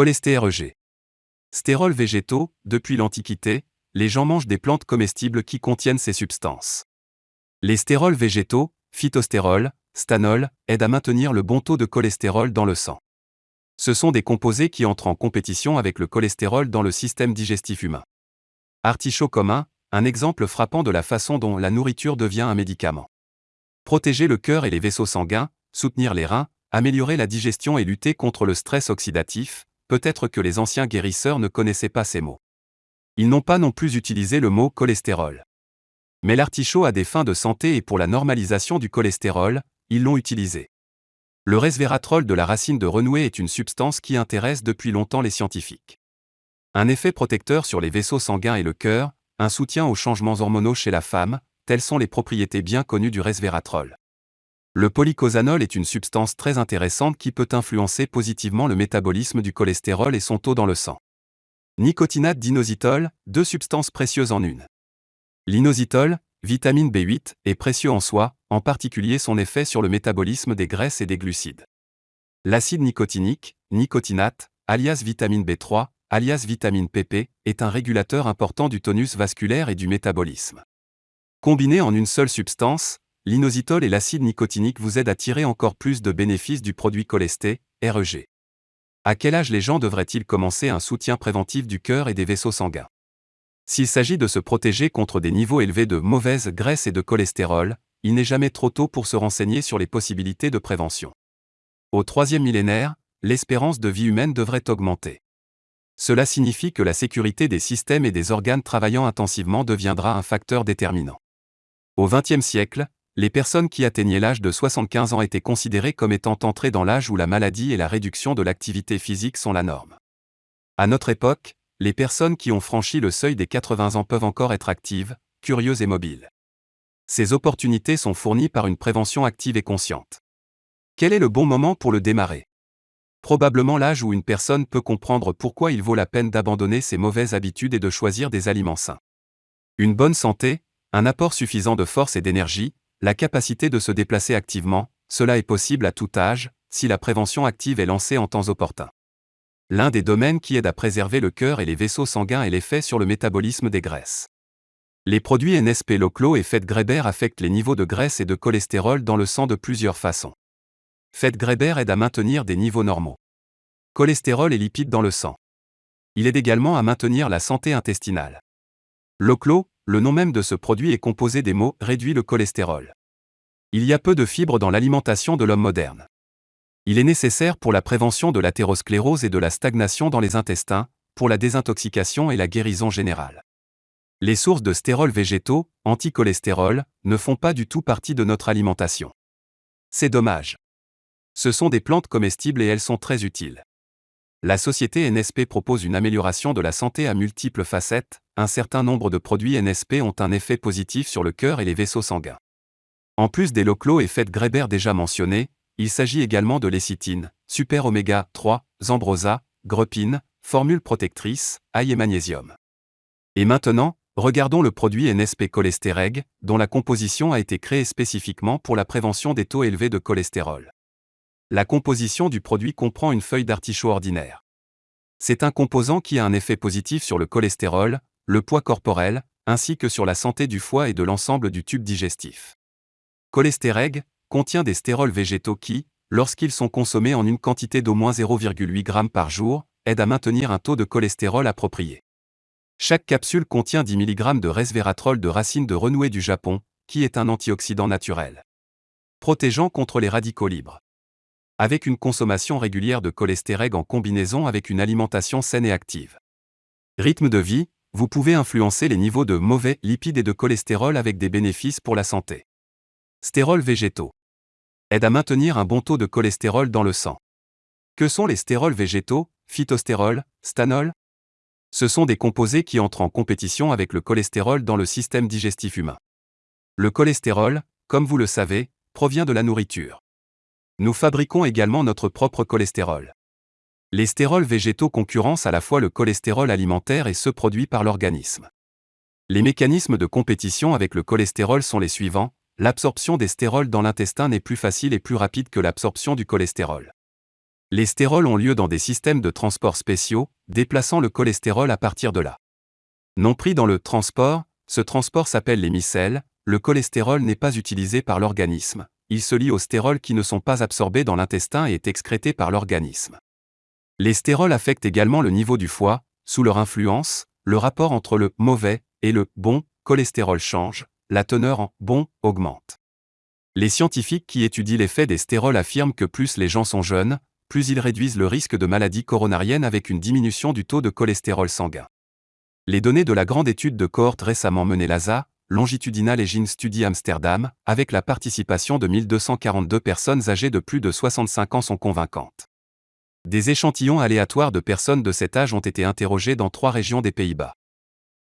Cholestérol. Stérols végétaux, depuis l'Antiquité, les gens mangent des plantes comestibles qui contiennent ces substances. Les stérols végétaux, phytostérol, stanol, aident à maintenir le bon taux de cholestérol dans le sang. Ce sont des composés qui entrent en compétition avec le cholestérol dans le système digestif humain. Artichaut commun, un exemple frappant de la façon dont la nourriture devient un médicament. Protéger le cœur et les vaisseaux sanguins, soutenir les reins, améliorer la digestion et lutter contre le stress oxydatif, peut-être que les anciens guérisseurs ne connaissaient pas ces mots. Ils n'ont pas non plus utilisé le mot cholestérol. Mais l'artichaut a des fins de santé et pour la normalisation du cholestérol, ils l'ont utilisé. Le resveratrol de la racine de renouée est une substance qui intéresse depuis longtemps les scientifiques. Un effet protecteur sur les vaisseaux sanguins et le cœur, un soutien aux changements hormonaux chez la femme, telles sont les propriétés bien connues du resveratrol. Le polycosanol est une substance très intéressante qui peut influencer positivement le métabolisme du cholestérol et son taux dans le sang. Nicotinate d'inositol, deux substances précieuses en une. L'inositol, vitamine B8, est précieux en soi, en particulier son effet sur le métabolisme des graisses et des glucides. L'acide nicotinique, nicotinate, alias vitamine B3, alias vitamine PP, est un régulateur important du tonus vasculaire et du métabolisme. Combinés en une seule substance, l'inositol et l'acide nicotinique vous aident à tirer encore plus de bénéfices du produit cholesté, REG. À quel âge les gens devraient-ils commencer un soutien préventif du cœur et des vaisseaux sanguins? S'il s'agit de se protéger contre des niveaux élevés de mauvaise graisse et de cholestérol, il n'est jamais trop tôt pour se renseigner sur les possibilités de prévention. Au troisième millénaire, l'espérance de vie humaine devrait augmenter. Cela signifie que la sécurité des systèmes et des organes travaillant intensivement deviendra un facteur déterminant. Au XXe siècle, les personnes qui atteignaient l'âge de 75 ans étaient considérées comme étant entrées dans l'âge où la maladie et la réduction de l'activité physique sont la norme. À notre époque, les personnes qui ont franchi le seuil des 80 ans peuvent encore être actives, curieuses et mobiles. Ces opportunités sont fournies par une prévention active et consciente. Quel est le bon moment pour le démarrer? Probablement l'âge où une personne peut comprendre pourquoi il vaut la peine d'abandonner ses mauvaises habitudes et de choisir des aliments sains. Une bonne santé, un apport suffisant de force et d'énergie, la capacité de se déplacer activement, cela est possible à tout âge, si la prévention active est lancée en temps opportun. L'un des domaines qui aide à préserver le cœur et les vaisseaux sanguins est l'effet sur le métabolisme des graisses. Les produits NSP Loclo et Fête Greber affectent les niveaux de graisse et de cholestérol dans le sang de plusieurs façons. Fête Greber aide à maintenir des niveaux normaux. Cholestérol et lipides dans le sang. Il aide également à maintenir la santé intestinale. Loclo, le nom même de ce produit est composé des mots réduit le cholestérol. Il y a peu de fibres dans l'alimentation de l'homme moderne. Il est nécessaire pour la prévention de l'athérosclérose et de la stagnation dans les intestins, pour la désintoxication et la guérison générale. Les sources de stérols végétaux, anticholestérol, ne font pas du tout partie de notre alimentation. C'est dommage. Ce sont des plantes comestibles et elles sont très utiles. La société NSP propose une amélioration de la santé à multiples facettes, un certain nombre de produits NSP ont un effet positif sur le cœur et les vaisseaux sanguins. En plus des loclos et fêtes Greber déjà mentionnés, il s'agit également de lécithine, super oméga 3, zambrosa, grepine, formule protectrice, ail et magnésium. Et maintenant, regardons le produit NSP Cholestéreg, dont la composition a été créée spécifiquement pour la prévention des taux élevés de cholestérol. La composition du produit comprend une feuille d'artichaut ordinaire. C'est un composant qui a un effet positif sur le cholestérol, le poids corporel, ainsi que sur la santé du foie et de l'ensemble du tube digestif. Cholestéreg contient des stérols végétaux qui, lorsqu'ils sont consommés en une quantité d'au moins 0,8 g par jour, aident à maintenir un taux de cholestérol approprié. Chaque capsule contient 10 mg de resveratrol de racine de renouée du Japon, qui est un antioxydant naturel. Protégeant contre les radicaux libres avec une consommation régulière de cholestérol en combinaison avec une alimentation saine et active. Rythme de vie, vous pouvez influencer les niveaux de mauvais lipides et de cholestérol avec des bénéfices pour la santé. Stérols végétaux. Aide à maintenir un bon taux de cholestérol dans le sang. Que sont les stérols végétaux, phytostérol, stanol? Ce sont des composés qui entrent en compétition avec le cholestérol dans le système digestif humain. Le cholestérol, comme vous le savez, provient de la nourriture. Nous fabriquons également notre propre cholestérol. Les stérols végétaux concurrencent à la fois le cholestérol alimentaire et ceux produits par l'organisme. Les mécanismes de compétition avec le cholestérol sont les suivants. L'absorption des stérols dans l'intestin n'est plus facile et plus rapide que l'absorption du cholestérol. Les stérols ont lieu dans des systèmes de transport spéciaux, déplaçant le cholestérol à partir de là. Non pris dans le transport, ce transport s'appelle les micelles, le cholestérol n'est pas utilisé par l'organisme, il se lie aux stérols qui ne sont pas absorbés dans l'intestin et est excrété par l'organisme. Les stérols affectent également le niveau du foie, sous leur influence, le rapport entre le mauvais et le bon cholestérol change, la teneur en bon augmente. Les scientifiques qui étudient l'effet des stérols affirment que plus les gens sont jeunes, plus ils réduisent le risque de maladie coronarienne avec une diminution du taux de cholestérol sanguin. Les données de la grande étude de cohorte récemment menée LASA, Longitudinal Gene Study Amsterdam, avec la participation de 1242 personnes âgées de plus de 65 ans sont convaincantes. Des échantillons aléatoires de personnes de cet âge ont été interrogés dans trois régions des Pays-Bas.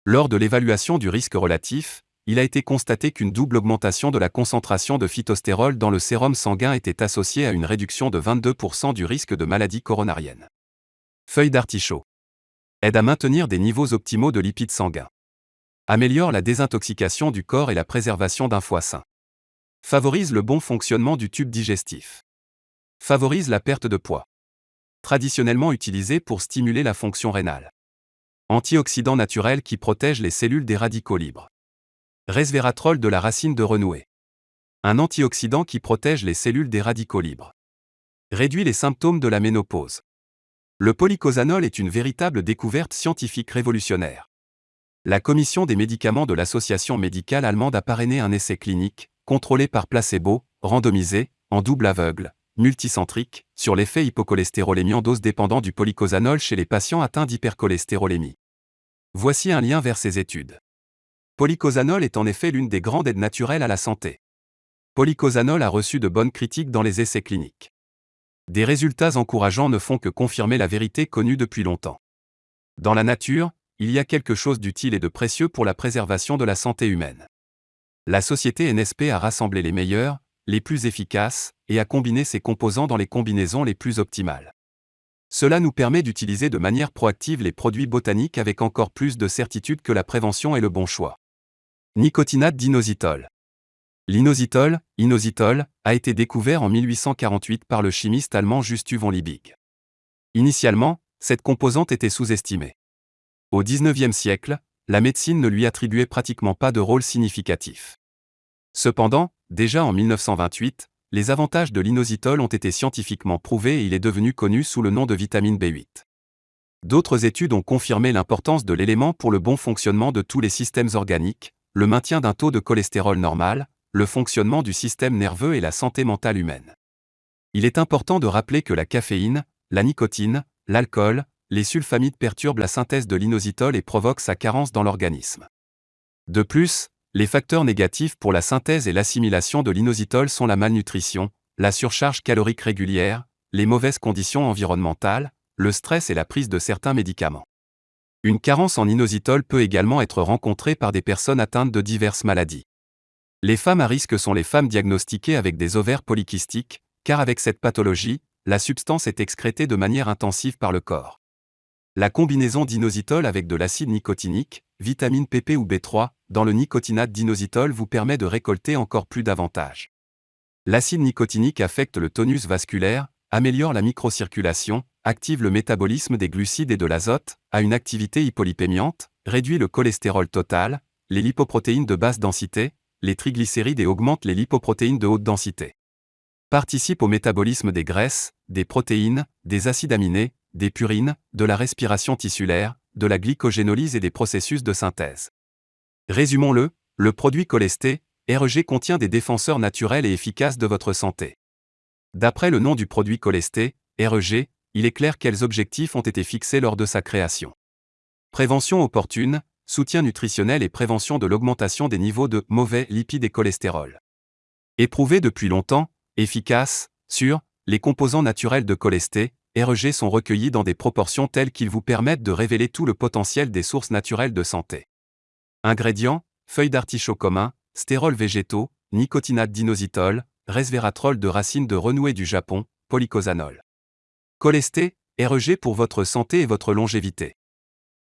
Lors de l'évaluation du risque relatif, il a été constaté qu'une double augmentation de la concentration de phytostérol dans le sérum sanguin était associée à une réduction de 22% du risque de maladie coronarienne. Feuille d'artichaut. Aide à maintenir des niveaux optimaux de lipides sanguins. Améliore la désintoxication du corps et la préservation d'un foie sain. Favorise le bon fonctionnement du tube digestif. Favorise la perte de poids. Traditionnellement utilisé pour stimuler la fonction rénale. Antioxydant naturel qui protège les cellules des radicaux libres. Resveratrol de la racine de renouée. Un antioxydant qui protège les cellules des radicaux libres. Réduit les symptômes de la ménopause. Le polycosanol est une véritable découverte scientifique révolutionnaire la commission des médicaments de l'association médicale allemande a parrainé un essai clinique, contrôlé par placebo, randomisé, en double aveugle, multicentrique, sur l'effet hypocholestérolémie en dose dépendant du polycosanol chez les patients atteints d'hypercholestérolémie. Voici un lien vers ces études. Polycosanol est en effet l'une des grandes aides naturelles à la santé. Polycosanol a reçu de bonnes critiques dans les essais cliniques. Des résultats encourageants ne font que confirmer la vérité connue depuis longtemps. Dans la nature, il y a quelque chose d'utile et de précieux pour la préservation de la santé humaine. La société NSP a rassemblé les meilleurs, les plus efficaces, et a combiné ces composants dans les combinaisons les plus optimales. Cela nous permet d'utiliser de manière proactive les produits botaniques avec encore plus de certitude que la prévention est le bon choix. Nicotinate d'inositol. L'inositol, inositol, a été découvert en 1848 par le chimiste allemand Just von Liebig. Initialement, cette composante était sous-estimée. Au XIXe siècle, la médecine ne lui attribuait pratiquement pas de rôle significatif. Cependant, déjà en 1928, les avantages de l'inositol ont été scientifiquement prouvés et il est devenu connu sous le nom de vitamine B8. D'autres études ont confirmé l'importance de l'élément pour le bon fonctionnement de tous les systèmes organiques, le maintien d'un taux de cholestérol normal, le fonctionnement du système nerveux et la santé mentale humaine. Il est important de rappeler que la caféine, la nicotine, l'alcool, les sulfamides perturbent la synthèse de l'inositol et provoquent sa carence dans l'organisme. De plus, les facteurs négatifs pour la synthèse et l'assimilation de l'inositol sont la malnutrition, la surcharge calorique régulière, les mauvaises conditions environnementales, le stress et la prise de certains médicaments. Une carence en inositol peut également être rencontrée par des personnes atteintes de diverses maladies. Les femmes à risque sont les femmes diagnostiquées avec des ovaires polykystiques, car avec cette pathologie, la substance est excrétée de manière intensive par le corps. La combinaison d'inositol avec de l'acide nicotinique, vitamine PP ou B3, dans le nicotinate d'inositol vous permet de récolter encore plus d'avantages. L'acide nicotinique affecte le tonus vasculaire, améliore la microcirculation, active le métabolisme des glucides et de l'azote, a une activité hypolipémiante, réduit le cholestérol total, les lipoprotéines de basse densité, les triglycérides et augmente les lipoprotéines de haute densité. Participe au métabolisme des graisses, des protéines, des acides aminés, des purines, de la respiration tissulaire, de la glycogénolyse et des processus de synthèse. Résumons-le, le produit cholesté, REG contient des défenseurs naturels et efficaces de votre santé. D'après le nom du produit cholesté, REG, il est clair quels objectifs ont été fixés lors de sa création. Prévention opportune, soutien nutritionnel et prévention de l'augmentation des niveaux de mauvais lipides et cholestérol. Éprouvé depuis longtemps, efficace, sûr, les composants naturels de cholesté, REG sont recueillis dans des proportions telles qu'ils vous permettent de révéler tout le potentiel des sources naturelles de santé. Ingrédients feuilles d'artichaut commun, stérols végétaux, nicotinate d'inositol, resveratrol de racines de renouée du Japon, polycosanol. Cholesté, REG pour votre santé et votre longévité.